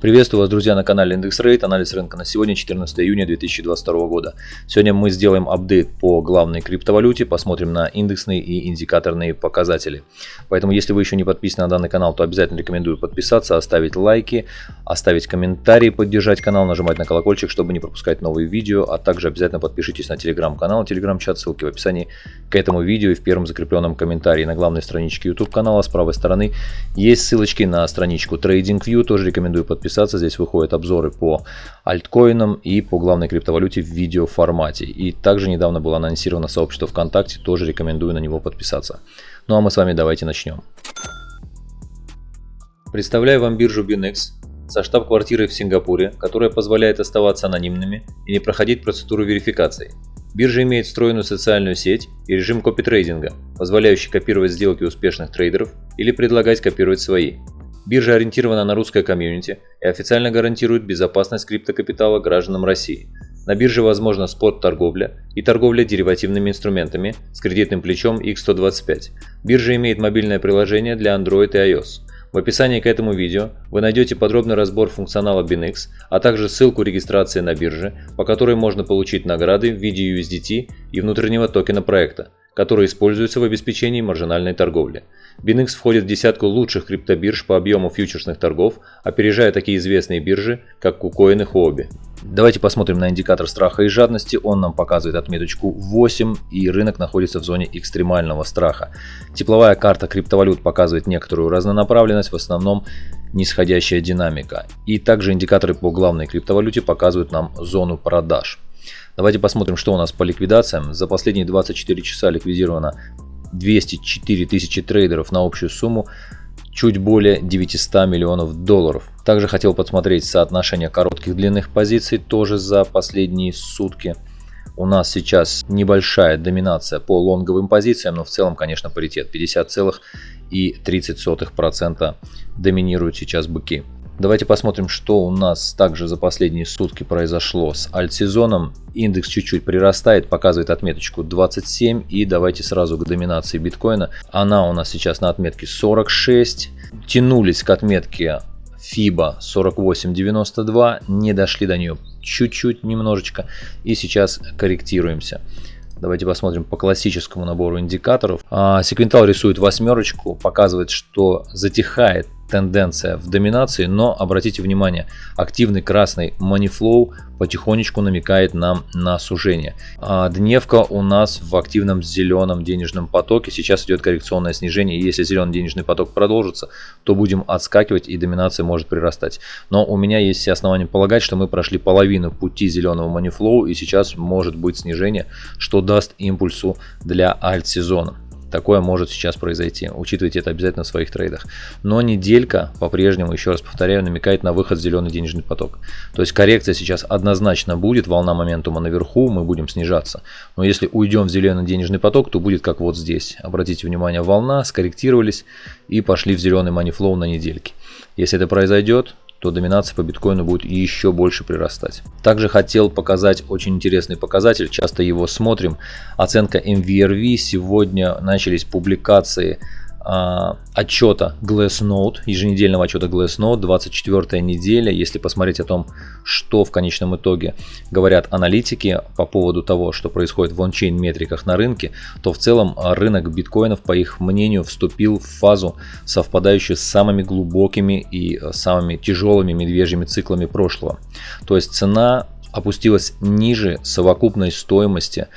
Приветствую вас, друзья, на канале Индекс Рейд. Анализ рынка на сегодня, 14 июня 2022 года. Сегодня мы сделаем апдейт по главной криптовалюте, посмотрим на индексные и индикаторные показатели. Поэтому, если вы еще не подписаны на данный канал, то обязательно рекомендую подписаться, оставить лайки, оставить комментарии, поддержать канал, нажимать на колокольчик, чтобы не пропускать новые видео, а также обязательно подпишитесь на телеграм-канал, телеграм-чат, ссылки в описании к этому видео и в первом закрепленном комментарии. На главной страничке YouTube канала с правой стороны есть ссылочки на страничку TradingView, тоже рекомендую подписаться подписаться. Здесь выходят обзоры по альткоинам и по главной криптовалюте в видеоформате. И также недавно было анонсировано сообщество ВКонтакте, тоже рекомендую на него подписаться. Ну а мы с вами давайте начнем. Представляю вам биржу BinX со штаб-квартирой в Сингапуре, которая позволяет оставаться анонимными и не проходить процедуру верификации. Биржа имеет встроенную социальную сеть и режим копитрейдинга, позволяющий копировать сделки успешных трейдеров или предлагать копировать свои. Биржа ориентирована на русское комьюнити и официально гарантирует безопасность криптокапитала гражданам России. На бирже возможна спот-торговля и торговля деривативными инструментами с кредитным плечом X125. Биржа имеет мобильное приложение для Android и iOS. В описании к этому видео вы найдете подробный разбор функционала BinX, а также ссылку регистрации на бирже, по которой можно получить награды в виде USDT и внутреннего токена проекта, который используется в обеспечении маржинальной торговли. BinX входит в десятку лучших криптобирж по объему фьючерсных торгов, опережая такие известные биржи, как KuCoin и Huobi. Давайте посмотрим на индикатор страха и жадности. Он нам показывает отметочку 8 и рынок находится в зоне экстремального страха. Тепловая карта криптовалют показывает некоторую разнонаправленность, в основном нисходящая динамика. И также индикаторы по главной криптовалюте показывают нам зону продаж. Давайте посмотрим, что у нас по ликвидациям. За последние 24 часа ликвидировано 204 тысячи трейдеров на общую сумму чуть более 900 миллионов долларов. Также хотел посмотреть соотношение коротких длинных позиций тоже за последние сутки. У нас сейчас небольшая доминация по лонговым позициям, но в целом, конечно, паритет 50,30% доминируют сейчас быки. Давайте посмотрим, что у нас также за последние сутки произошло с альтсезоном. Индекс чуть-чуть прирастает, показывает отметочку 27. И давайте сразу к доминации биткоина. Она у нас сейчас на отметке 46. Тянулись к отметке FIBA 48.92, не дошли до нее чуть-чуть, немножечко. И сейчас корректируемся. Давайте посмотрим по классическому набору индикаторов. А, секвентал рисует восьмерочку, показывает, что затихает тенденция в доминации, но обратите внимание, активный красный манифлоу потихонечку намекает нам на сужение. А дневка у нас в активном зеленом денежном потоке, сейчас идет коррекционное снижение, если зеленый денежный поток продолжится, то будем отскакивать и доминация может прирастать. Но у меня есть все основания полагать, что мы прошли половину пути зеленого манифлоу и сейчас может быть снижение, что даст импульсу для альт-сезона. Такое может сейчас произойти. Учитывайте это обязательно в своих трейдах. Но неделька по-прежнему, еще раз повторяю, намекает на выход в зеленый денежный поток. То есть коррекция сейчас однозначно будет, волна моментума наверху, мы будем снижаться. Но если уйдем в зеленый денежный поток, то будет как вот здесь. Обратите внимание, волна, скорректировались и пошли в зеленый манифлоу на недельке. Если это произойдет, то доминация по биткоину будет еще больше прирастать. Также хотел показать очень интересный показатель, часто его смотрим. Оценка MVRV. Сегодня начались публикации отчета Glassnode, еженедельного отчета Glassnode, 24 неделя. Если посмотреть о том, что в конечном итоге говорят аналитики по поводу того, что происходит в ончейн метриках на рынке, то в целом рынок биткоинов, по их мнению, вступил в фазу, совпадающую с самыми глубокими и самыми тяжелыми медвежьими циклами прошлого. То есть цена опустилась ниже совокупной стоимости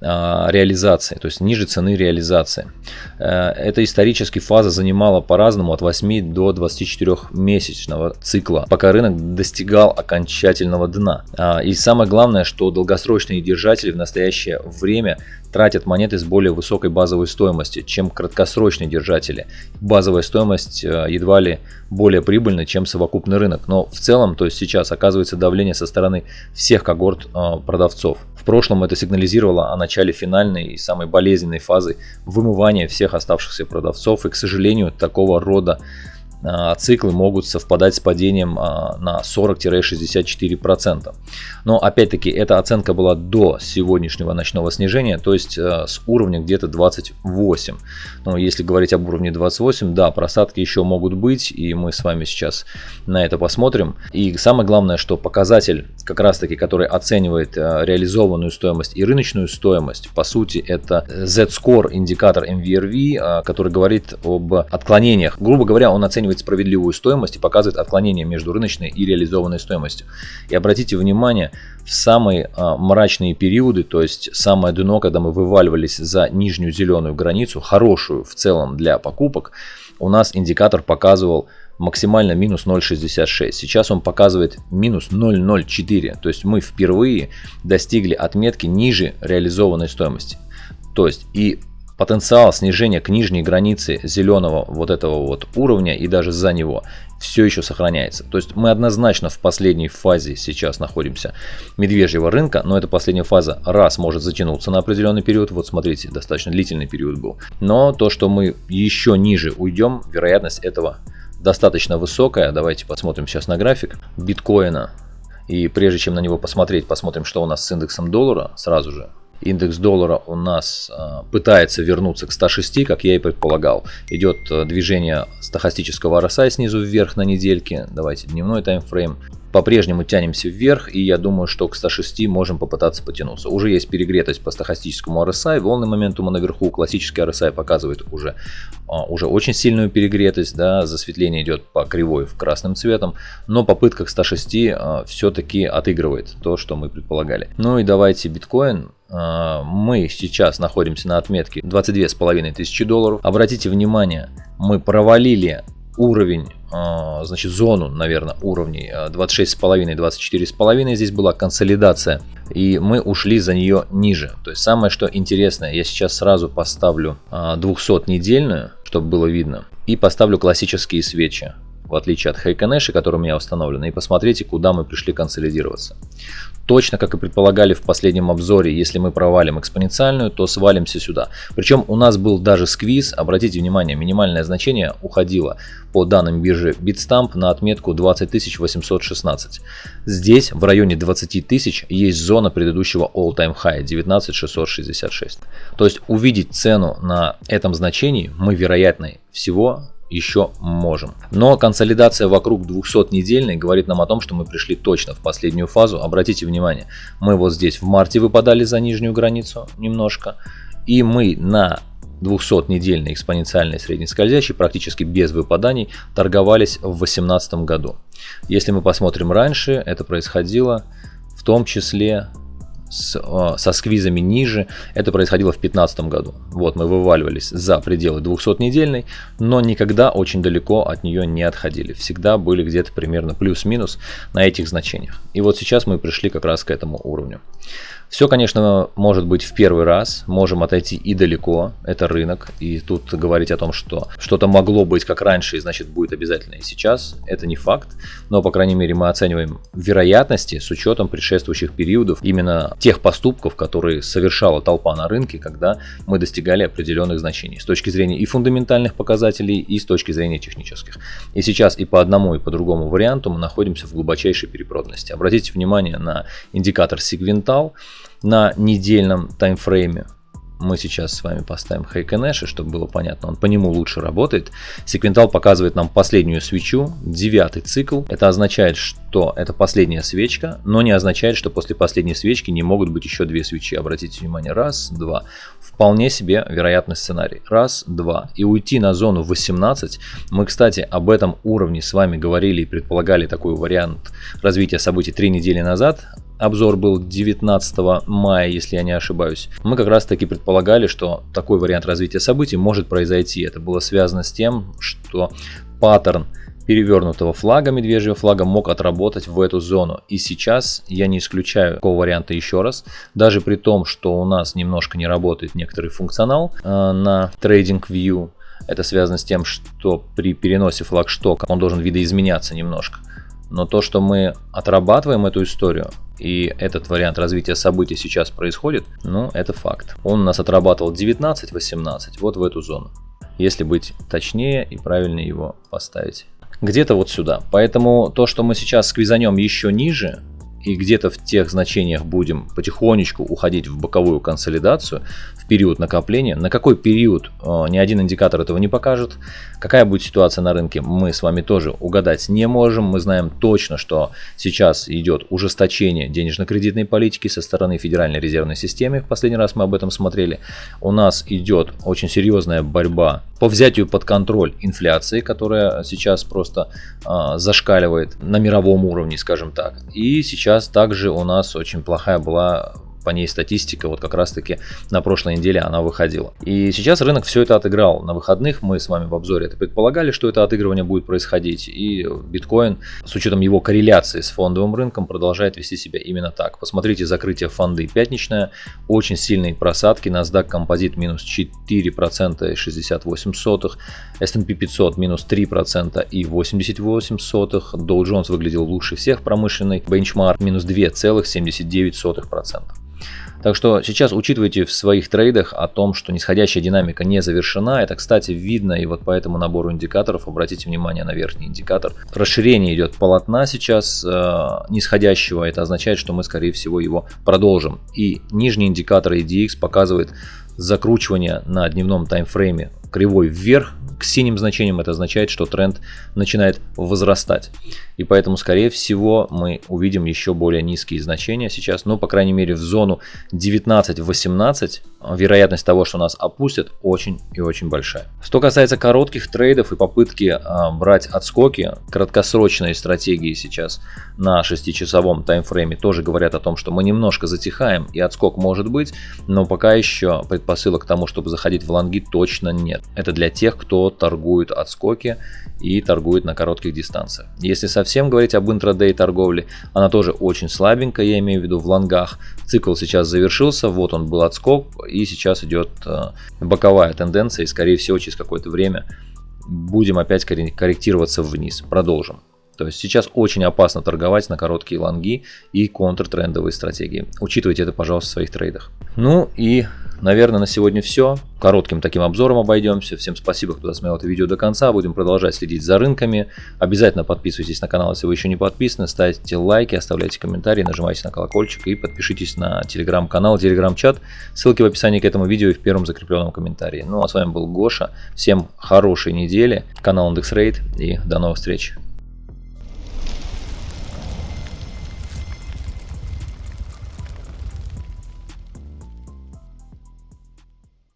а, реализации, то есть ниже цены реализации. Э, эта исторически фаза занимала по-разному от 8 до 24 месячного цикла, пока рынок достигал окончательного дна. А, и самое главное, что долгосрочные держатели в настоящее время тратят монеты с более высокой базовой стоимостью, чем краткосрочные держатели. Базовая стоимость э, едва ли более прибыльна, чем совокупный рынок. Но в целом, то есть сейчас оказывается давление со стороны всех когорт э, продавцов. В прошлом это сигнализировало о начале финальной и самой болезненной фазы вымывания всех оставшихся продавцов. И, к сожалению, такого рода циклы могут совпадать с падением а, на 40-64%. Но опять-таки эта оценка была до сегодняшнего ночного снижения, то есть а, с уровня где-то 28. Но если говорить об уровне 28, да, просадки еще могут быть, и мы с вами сейчас на это посмотрим. И самое главное, что показатель, как раз таки, который оценивает реализованную стоимость и рыночную стоимость, по сути, это Z-Score, индикатор MVRV, который говорит об отклонениях. Грубо говоря, он оценивает оценивает справедливую стоимость и показывает отклонение между рыночной и реализованной стоимостью. И обратите внимание, в самые а, мрачные периоды, то есть самое дно, когда мы вываливались за нижнюю зеленую границу, хорошую в целом для покупок, у нас индикатор показывал максимально минус 0.66. Сейчас он показывает минус 0.04. То есть мы впервые достигли отметки ниже реализованной стоимости. То есть и потенциал снижения к нижней границе зеленого вот этого вот уровня и даже за него все еще сохраняется. То есть мы однозначно в последней фазе сейчас находимся медвежьего рынка, но эта последняя фаза раз может затянуться на определенный период, вот смотрите, достаточно длительный период был. Но то, что мы еще ниже уйдем, вероятность этого достаточно высокая. Давайте посмотрим сейчас на график биткоина. И прежде чем на него посмотреть, посмотрим, что у нас с индексом доллара сразу же. Индекс доллара у нас а, пытается вернуться к 106, как я и предполагал. Идет а, движение стохастического RSI снизу вверх на недельке. Давайте дневной таймфрейм по-прежнему тянемся вверх, и я думаю, что к 106 можем попытаться потянуться. Уже есть перегретость по стохастическому RSI, волны моментума наверху, классический RSI показывает уже, а, уже очень сильную перегретость, да, засветление идет по кривой в красным цветом, но попытка к 106 а, все-таки отыгрывает то, что мы предполагали. Ну и давайте биткоин а, мы сейчас находимся на отметке 22 с тысячи долларов. Обратите внимание, мы провалили уровень, а, значит, зону, наверное, уровней 26,5, а, 24,5. Здесь была консолидация. И мы ушли за нее ниже. То есть самое, что интересное, я сейчас сразу поставлю 200-недельную, а, чтобы было видно. И поставлю классические свечи в отличие от Хайконеши, который у меня установлен, и посмотрите, куда мы пришли консолидироваться. Точно, как и предполагали в последнем обзоре, если мы провалим экспоненциальную, то свалимся сюда. Причем у нас был даже сквиз, обратите внимание, минимальное значение уходило по данным биржи Bitstamp на отметку 20 816. Здесь в районе 20 тысяч есть зона предыдущего all-time high 19 666. То есть увидеть цену на этом значении мы вероятно всего еще можем. Но консолидация вокруг 200-недельной говорит нам о том, что мы пришли точно в последнюю фазу. Обратите внимание, мы вот здесь в марте выпадали за нижнюю границу немножко. И мы на 200-недельной экспоненциальной среднескользящей практически без выпаданий торговались в 2018 году. Если мы посмотрим раньше, это происходило в том числе с, со сквизами ниже. Это происходило в 2015 году. Вот мы вываливались за пределы 200-недельной, но никогда очень далеко от нее не отходили. Всегда были где-то примерно плюс-минус на этих значениях. И вот сейчас мы пришли как раз к этому уровню. Все, конечно, может быть в первый раз, можем отойти и далеко, это рынок, и тут говорить о том, что что-то могло быть как раньше, и значит будет обязательно и сейчас, это не факт, но, по крайней мере, мы оцениваем вероятности с учетом предшествующих периодов, именно тех поступков, которые совершала толпа на рынке, когда мы достигали определенных значений, с точки зрения и фундаментальных показателей, и с точки зрения технических. И сейчас и по одному, и по другому варианту мы находимся в глубочайшей перепроданности. Обратите внимание на индикатор Сигвентал, на недельном таймфрейме. Мы сейчас с вами поставим Хайконэши, чтобы было понятно, он по нему лучше работает. Секвентал показывает нам последнюю свечу, девятый цикл. Это означает, что это последняя свечка, но не означает, что после последней свечки не могут быть еще две свечи. Обратите внимание, раз, два. Вполне себе вероятный сценарий. Раз, два. И уйти на зону 18. Мы, кстати, об этом уровне с вами говорили и предполагали такой вариант развития событий три недели назад обзор был 19 мая, если я не ошибаюсь, мы как раз таки предполагали, что такой вариант развития событий может произойти. Это было связано с тем, что паттерн перевернутого флага, медвежьего флага, мог отработать в эту зону. И сейчас я не исключаю такого варианта еще раз. Даже при том, что у нас немножко не работает некоторый функционал э, на TradingView. Это связано с тем, что при переносе флагштока он должен видоизменяться немножко. Но то, что мы отрабатываем эту историю, и этот вариант развития событий сейчас происходит, ну, это факт. Он у нас отрабатывал 19-18, вот в эту зону. Если быть точнее и правильно его поставить. где-то вот сюда. Поэтому то, что мы сейчас сквизанем еще ниже, и где-то в тех значениях будем потихонечку уходить в боковую консолидацию в период накопления. На какой период э, ни один индикатор этого не покажет. Какая будет ситуация на рынке, мы с вами тоже угадать не можем. Мы знаем точно, что сейчас идет ужесточение денежно-кредитной политики со стороны Федеральной резервной системы. В последний раз мы об этом смотрели. У нас идет очень серьезная борьба по взятию под контроль инфляции, которая сейчас просто э, зашкаливает на мировом уровне, скажем так. И сейчас также у нас очень плохая была по ней статистика, вот как раз таки на прошлой неделе она выходила. И сейчас рынок все это отыграл. На выходных мы с вами в обзоре это предполагали, что это отыгрывание будет происходить. И биткоин с учетом его корреляции с фондовым рынком продолжает вести себя именно так. Посмотрите закрытие фонды пятничное, очень сильные просадки, NASDAQ композит минус 4% и 68 сотых, S&P 500 минус 3% и 88 сотых, Dow Jones выглядел лучше всех промышленный, бенчмарк минус 2,79%. Так что сейчас учитывайте в своих трейдах о том, что нисходящая динамика не завершена. Это, кстати, видно и вот по этому набору индикаторов обратите внимание на верхний индикатор. Расширение идет полотна сейчас э, нисходящего. Это означает, что мы, скорее всего, его продолжим. И нижний индикатор EDX показывает закручивание на дневном таймфрейме кривой вверх к синим значениям это означает, что тренд начинает возрастать. И поэтому, скорее всего, мы увидим еще более низкие значения сейчас. Но, по крайней мере, в зону 19-18 вероятность того, что нас опустят, очень и очень большая. Что касается коротких трейдов и попытки а, брать отскоки, краткосрочные стратегии сейчас на 6-часовом таймфрейме тоже говорят о том, что мы немножко затихаем и отскок может быть, но пока еще предпосылок к тому, чтобы заходить в лонги точно нет. Это для тех, кто торгует отскоки и торгует на коротких дистанциях. Если совсем говорить об интрадей торговле, она тоже очень слабенькая, я имею в виду в лонгах. Цикл сейчас завершился, вот он был отскок, и сейчас идет э, боковая тенденция, и скорее всего через какое-то время будем опять корректироваться вниз. Продолжим. То есть сейчас очень опасно торговать на короткие лонги и контртрендовые стратегии. Учитывайте это, пожалуйста, в своих трейдах. Ну и Наверное, на сегодня все. Коротким таким обзором обойдемся. Всем спасибо, кто досмотрел это видео до конца. Будем продолжать следить за рынками. Обязательно подписывайтесь на канал, если вы еще не подписаны. Ставьте лайки, оставляйте комментарии, нажимайте на колокольчик и подпишитесь на телеграм-канал, телеграм-чат. Ссылки в описании к этому видео и в первом закрепленном комментарии. Ну а с вами был Гоша. Всем хорошей недели. Канал IndexRate и до новых встреч.